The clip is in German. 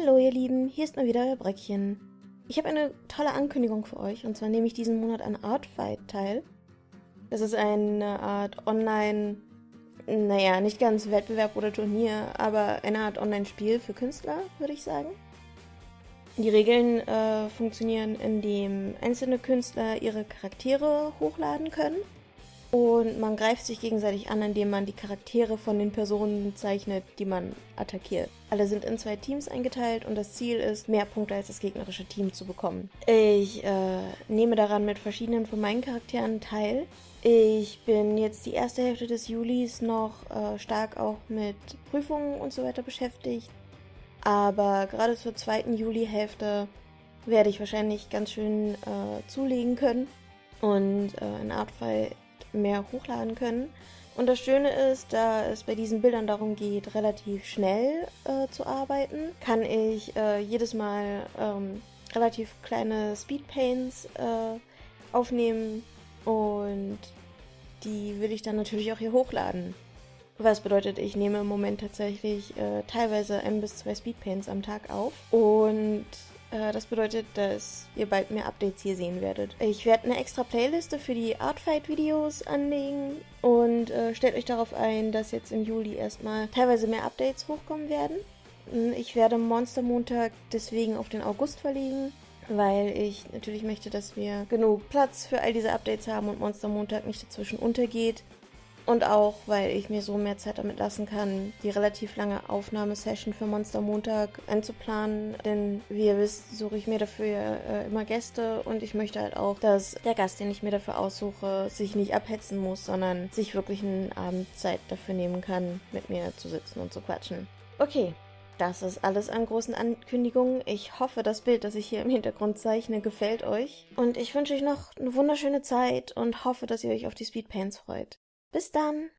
Hallo ihr Lieben, hier ist mal wieder euer Breckchen. Ich habe eine tolle Ankündigung für euch und zwar nehme ich diesen Monat an Artfight teil. Das ist eine Art Online, naja, nicht ganz Wettbewerb oder Turnier, aber eine Art Online-Spiel für Künstler, würde ich sagen. Die Regeln äh, funktionieren, indem einzelne Künstler ihre Charaktere hochladen können und man greift sich gegenseitig an, indem man die Charaktere von den Personen zeichnet, die man attackiert. Alle sind in zwei Teams eingeteilt und das Ziel ist, mehr Punkte als das gegnerische Team zu bekommen. Ich äh, nehme daran mit verschiedenen von meinen Charakteren teil. Ich bin jetzt die erste Hälfte des Julis noch äh, stark auch mit Prüfungen und so weiter beschäftigt. Aber gerade zur zweiten Juli-Hälfte werde ich wahrscheinlich ganz schön äh, zulegen können. Und äh, in Artfall mehr hochladen können. Und das Schöne ist, da es bei diesen Bildern darum geht, relativ schnell äh, zu arbeiten, kann ich äh, jedes Mal ähm, relativ kleine Speedpaints äh, aufnehmen und die will ich dann natürlich auch hier hochladen. Was bedeutet, ich nehme im Moment tatsächlich äh, teilweise ein bis zwei Speedpaints am Tag auf und das bedeutet, dass ihr bald mehr Updates hier sehen werdet. Ich werde eine extra Playliste für die Artfight-Videos anlegen und äh, stellt euch darauf ein, dass jetzt im Juli erstmal teilweise mehr Updates hochkommen werden. Hm, ich werde Monster Montag deswegen auf den August verlegen, weil ich natürlich möchte, dass wir genug Platz für all diese Updates haben und Monster Montag nicht dazwischen untergeht. Und auch, weil ich mir so mehr Zeit damit lassen kann, die relativ lange Aufnahmesession für Monster Montag einzuplanen. Denn wie ihr wisst, suche ich mir dafür äh, immer Gäste und ich möchte halt auch, dass der Gast, den ich mir dafür aussuche, sich nicht abhetzen muss, sondern sich wirklich einen Abend Zeit dafür nehmen kann, mit mir zu sitzen und zu quatschen. Okay, das ist alles an großen Ankündigungen. Ich hoffe, das Bild, das ich hier im Hintergrund zeichne, gefällt euch. Und ich wünsche euch noch eine wunderschöne Zeit und hoffe, dass ihr euch auf die Speedpaints freut. Bis dann!